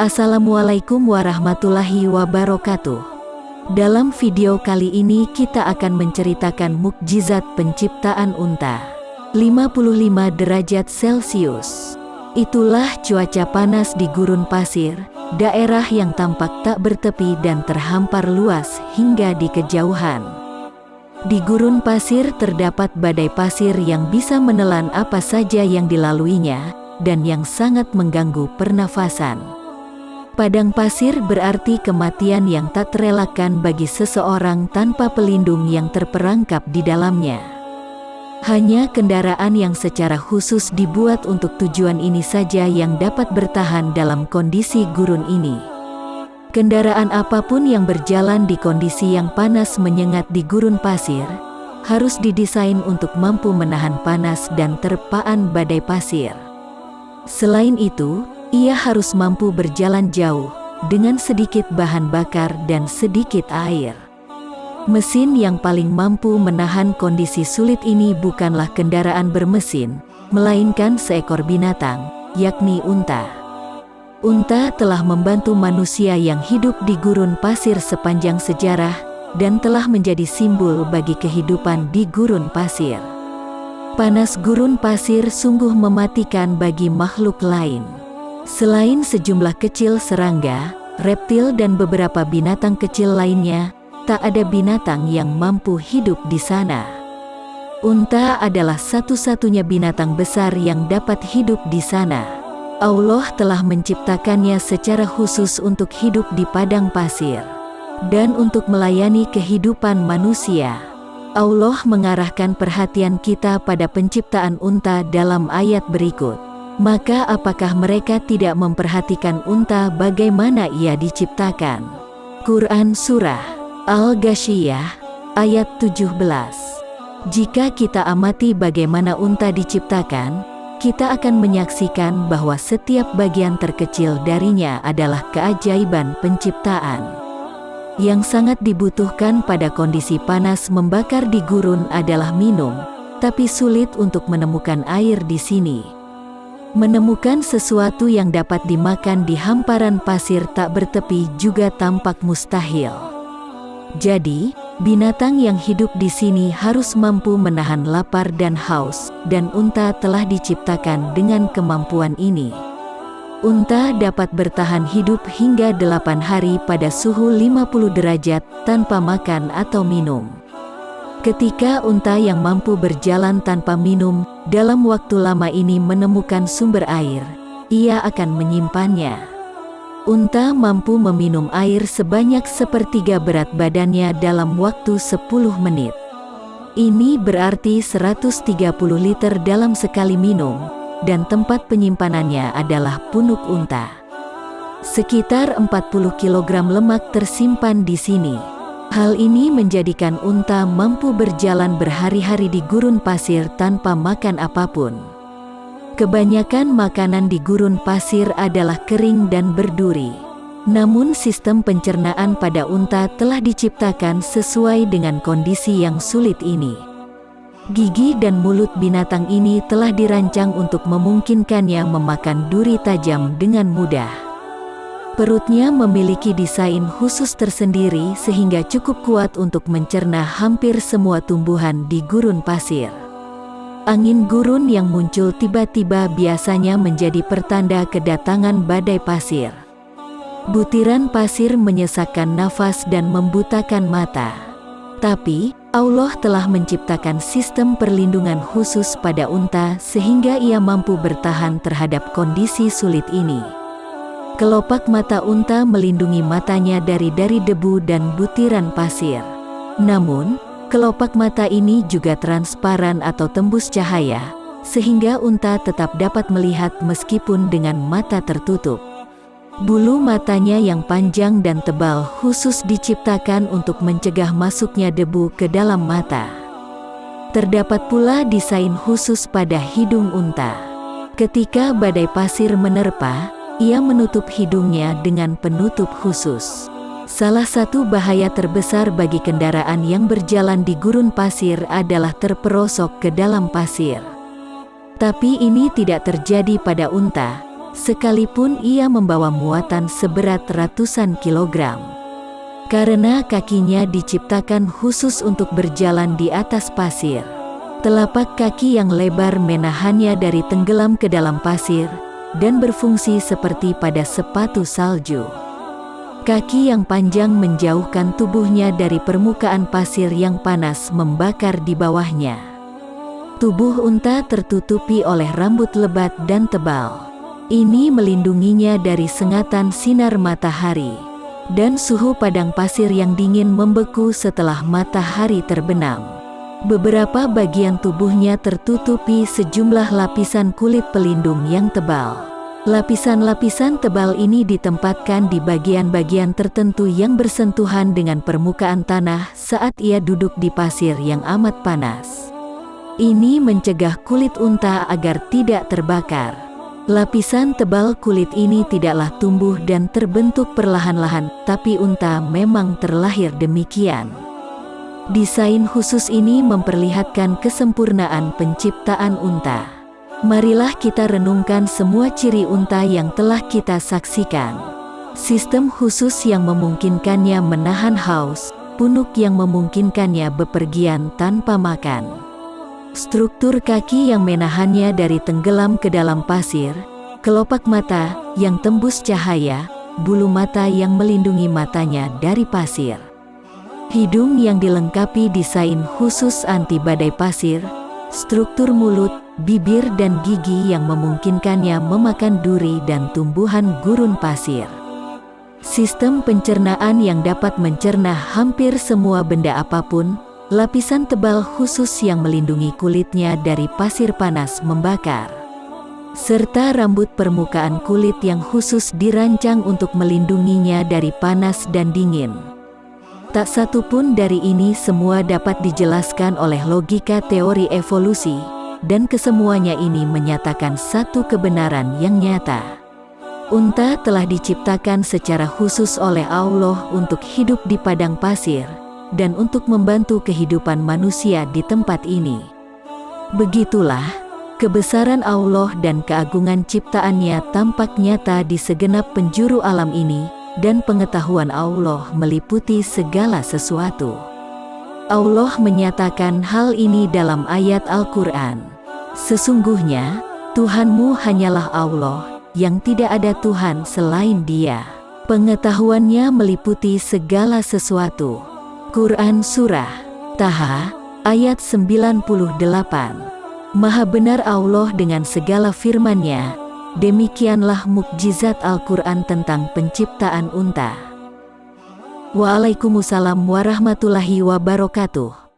Assalamualaikum warahmatullahi wabarakatuh. Dalam video kali ini kita akan menceritakan mukjizat penciptaan unta. 55 derajat Celcius. Itulah cuaca panas di gurun pasir, daerah yang tampak tak bertepi dan terhampar luas hingga di kejauhan. Di gurun pasir terdapat badai pasir yang bisa menelan apa saja yang dilaluinya, dan yang sangat mengganggu pernafasan. Padang pasir berarti kematian yang tak terelakkan bagi seseorang tanpa pelindung yang terperangkap di dalamnya. Hanya kendaraan yang secara khusus dibuat untuk tujuan ini saja yang dapat bertahan dalam kondisi gurun ini. Kendaraan apa pun yang berjalan di kondisi yang panas menyengat di gurun pasir, harus didesain untuk mampu menahan panas dan terpaan badai pasir. Selain itu, ia harus mampu berjalan jauh, dengan sedikit bahan bakar dan sedikit air. Mesin yang paling mampu menahan kondisi sulit ini bukanlah kendaraan bermesin, melainkan seekor binatang, yakni unta. Unta telah membantu manusia yang hidup di gurun pasir sepanjang sejarah, dan telah menjadi simbol bagi kehidupan di gurun pasir. Panas gurun pasir sungguh mematikan bagi makhluk lain. Selain sejumlah kecil serangga, reptil dan beberapa binatang kecil lainnya, tak ada binatang yang mampu hidup di sana. Unta adalah satu-satunya binatang besar yang dapat hidup di sana. Allah telah menciptakannya secara khusus untuk hidup di padang pasir dan untuk melayani kehidupan manusia. Allah mengarahkan perhatian kita pada penciptaan unta dalam ayat berikut. Maka apakah mereka tidak memperhatikan unta bagaimana ia diciptakan? Quran Surah Al-Ghasyiyah ayat 17 Jika kita amati bagaimana unta diciptakan, kita akan menyaksikan bahwa setiap bagian terkecil darinya adalah keajaiban penciptaan. Yang sangat dibutuhkan pada kondisi panas membakar di gurun adalah minum, tapi sulit untuk menemukan air di sini. Menemukan sesuatu yang dapat dimakan di hamparan pasir tak bertepi juga tampak mustahil. Jadi, binatang yang hidup di sini harus mampu menahan lapar dan haus, dan unta telah diciptakan dengan kemampuan ini. Unta dapat bertahan hidup hingga 8 hari pada suhu 50 derajat tanpa makan atau minum. Ketika unta yang mampu berjalan tanpa minum, dalam waktu lama ini menemukan sumber air, ia akan menyimpannya. Unta mampu meminum air sebanyak sepertiga berat badannya dalam waktu 10 menit. Ini berarti 130 liter dalam sekali minum, dan tempat penyimpanannya adalah punuk unta. Sekitar 40 kg lemak tersimpan di sini. Hal ini menjadikan unta mampu berjalan berhari-hari di gurun pasir tanpa makan apa pun. Kebanyakan makanan di gurun pasir adalah kering dan berduri. Namun sistem pencernaan pada unta telah diciptakan sesuai dengan kondisi yang sulit ini. Gigi dan mulut binatang ini telah dirancang untuk memungkinkannya memakan duri tajam dengan mudah. Perutnya memiliki desain khusus tersendiri sehingga cukup kuat untuk mencerna hampir semua tumbuhan di gurun pasir. Angin gurun yang muncul tiba-tiba biasanya menjadi pertanda kedatangan badai pasir. Butiran pasir menyesakkan nafas dan membutakan mata. Tapi, Allah telah menciptakan sistem perlindungan khusus pada unta sehingga ia mampu bertahan terhadap kondisi sulit ini. Kelopak mata unta melindungi matanya dari dari debu dan butiran pasir. Namun, kelopak mata ini juga transparan atau tembus cahaya, sehingga unta tetap dapat melihat meskipun dengan mata tertutup. Bulu matanya yang panjang dan tebal khusus diciptakan untuk mencegah masuknya debu ke dalam mata. Terdapat pula desain khusus pada hidung unta. Ketika badai pasir menerpa, ia menutup hidungnya dengan penutup khusus. Salah satu bahaya terbesar bagi kendaraan yang berjalan di gurun pasir adalah terperosok ke dalam pasir. Tapi ini tidak terjadi pada unta, sekalipun ia membawa muatan seberat ratusan kilogram. Karena kakinya diciptakan khusus untuk berjalan di atas pasir. Telapak kaki yang lebar menahannya dari tenggelam ke dalam pasir, dan berfungsi seperti pada sepatu salju. Kaki yang panjang menjauhkan tubuhnya dari permukaan pasir yang panas membakar di bawahnya. Tubuh unta tertutupi oleh rambut lebat dan tebal. Ini melindunginya dari sengatan sinar matahari dan suhu padang pasir yang dingin membeku setelah matahari terbenam. Beberapa bagian tubuhnya tertutupi sejumlah lapisan kulit pelindung yang tebal. Lapisan-lapisan tebal ini ditempatkan di bagian-bagian tertentu yang bersentuhan dengan permukaan tanah saat ia duduk di pasir yang amat panas. Ini mencegah kulit unta agar tidak terbakar. Lapisan tebal kulit ini tidaklah tumbuh dan terbentuk perlahan-lahan, tapi unta memang terlahir demikian. Desain khusus ini memperlihatkan kesempurnaan penciptaan unta. Marilah kita renungkan semua ciri unta yang telah kita saksikan. Sistem khusus yang memungkinkannya menahan haus, punuk yang memungkinkannya bepergian tanpa makan. Struktur kaki yang menahannya dari tenggelam ke dalam pasir, kelopak mata yang tembus cahaya, bulu mata yang melindungi matanya dari pasir. Hidung yang dilengkapi desain khusus anti badai pasir, struktur mulut, bibir dan gigi yang memungkinkannya memakan duri dan tumbuhan gurun pasir. Sistem pencernaan yang dapat mencerna hampir semua benda apa pun, lapisan tebal khusus yang melindungi kulitnya dari pasir panas membakar. Serta rambut permukaan kulit yang khusus dirancang untuk melindunginya dari panas dan dingin. Tak satu pun dari ini semua dapat dijelaskan oleh logika teori evolusi, dan kesemuanya ini menyatakan satu kebenaran yang nyata. Unta telah diciptakan secara khusus oleh Allah untuk hidup di padang pasir, dan untuk membantu kehidupan manusia di tempat ini. Begitulah, kebesaran Allah dan keagungan ciptaannya tampak nyata di segenap penjuru alam ini, dan pengetahuan Allah meliputi segala sesuatu. Allah menyatakan hal ini dalam ayat Al-Quran. Sesungguhnya, Tuhanmu hanyalah Allah, yang tidak ada Tuhan selain dia. Pengetahuannya meliputi segala sesuatu. Quran Surah Taha, ayat 98 Maha benar Allah dengan segala firman-Nya, Demikianlah mukjizat Al-Quran tentang penciptaan unta. Waalaikumsalam warahmatullahi wabarakatuh.